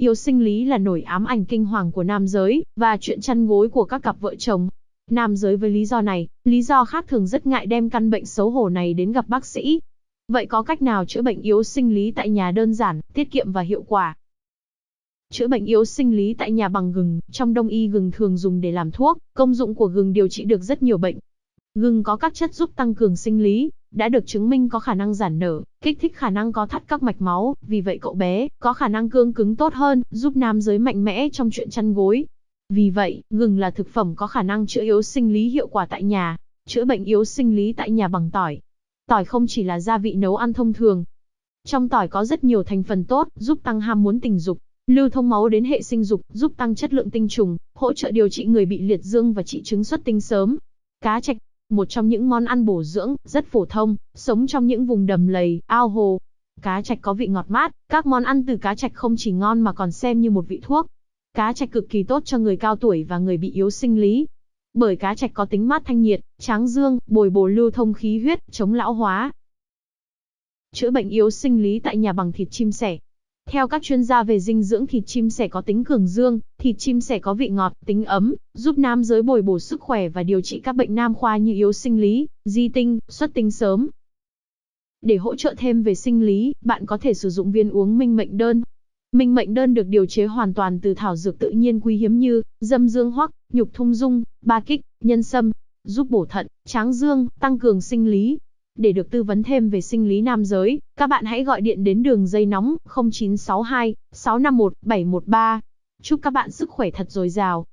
Yếu sinh lý là nổi ám ảnh kinh hoàng của nam giới, và chuyện chăn gối của các cặp vợ chồng. Nam giới với lý do này, lý do khác thường rất ngại đem căn bệnh xấu hổ này đến gặp bác sĩ. Vậy có cách nào chữa bệnh yếu sinh lý tại nhà đơn giản, tiết kiệm và hiệu quả? Chữa bệnh yếu sinh lý tại nhà bằng gừng, trong đông y gừng thường dùng để làm thuốc, công dụng của gừng điều trị được rất nhiều bệnh. Gừng có các chất giúp tăng cường sinh lý, đã được chứng minh có khả năng giãn nở, kích thích khả năng có thắt các mạch máu, vì vậy cậu bé có khả năng cương cứng tốt hơn, giúp nam giới mạnh mẽ trong chuyện chăn gối. Vì vậy, gừng là thực phẩm có khả năng chữa yếu sinh lý hiệu quả tại nhà, chữa bệnh yếu sinh lý tại nhà bằng tỏi. Tỏi không chỉ là gia vị nấu ăn thông thường. Trong tỏi có rất nhiều thành phần tốt, giúp tăng ham muốn tình dục, lưu thông máu đến hệ sinh dục, giúp tăng chất lượng tinh trùng, hỗ trợ điều trị người bị liệt dương và trị chứng xuất tinh sớm. Cá trạch, một trong những món ăn bổ dưỡng, rất phổ thông, sống trong những vùng đầm lầy, ao hồ. Cá trạch có vị ngọt mát, các món ăn từ cá trạch không chỉ ngon mà còn xem như một vị thuốc. Cá trạch cực kỳ tốt cho người cao tuổi và người bị yếu sinh lý. Bởi cá trạch có tính mát thanh nhiệt, tráng dương, bồi bổ lưu thông khí huyết, chống lão hóa. Chữa bệnh yếu sinh lý tại nhà bằng thịt chim sẻ. Theo các chuyên gia về dinh dưỡng thịt chim sẻ có tính cường dương, thịt chim sẻ có vị ngọt, tính ấm, giúp nam giới bồi bổ sức khỏe và điều trị các bệnh nam khoa như yếu sinh lý, di tinh, xuất tinh sớm. Để hỗ trợ thêm về sinh lý, bạn có thể sử dụng viên uống minh mệnh đơn. Minh mệnh đơn được điều chế hoàn toàn từ thảo dược tự nhiên quý hiếm như dâm dương hoắc, nhục thung dung, ba kích, nhân sâm, giúp bổ thận, tráng dương, tăng cường sinh lý, để được tư vấn thêm về sinh lý nam giới, các bạn hãy gọi điện đến đường dây nóng 0962 651 713. Chúc các bạn sức khỏe thật dồi dào.